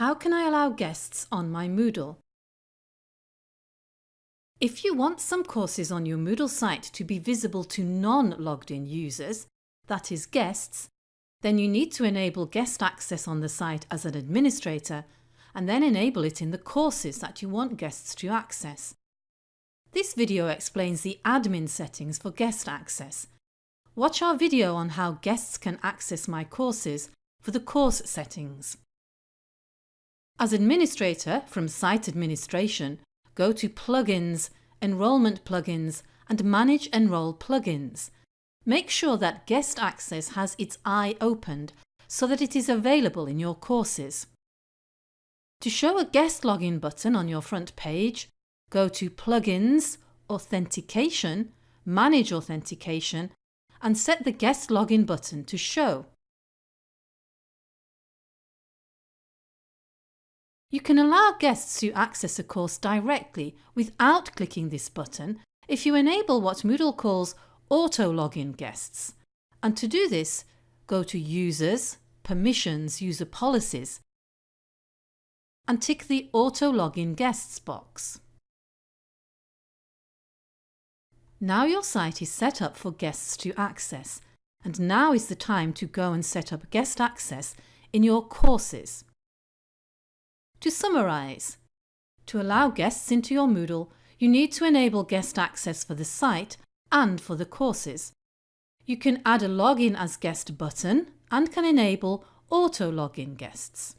How can I allow guests on my Moodle? If you want some courses on your Moodle site to be visible to non-logged in users, that is guests, then you need to enable guest access on the site as an administrator and then enable it in the courses that you want guests to access. This video explains the admin settings for guest access. Watch our video on how guests can access my courses for the course settings. As administrator from Site Administration, go to Plugins, Enrolment Plugins and Manage Enroll Plugins. Make sure that Guest Access has its eye opened so that it is available in your courses. To show a guest login button on your front page, go to Plugins, Authentication, Manage Authentication and set the guest login button to show. You can allow guests to access a course directly without clicking this button if you enable what Moodle calls Auto Login Guests. And to do this, go to Users, Permissions, User Policies and tick the Auto Login Guests box. Now your site is set up for guests to access and now is the time to go and set up guest access in your courses. To summarise, to allow guests into your Moodle, you need to enable guest access for the site and for the courses. You can add a login as guest button and can enable auto login guests.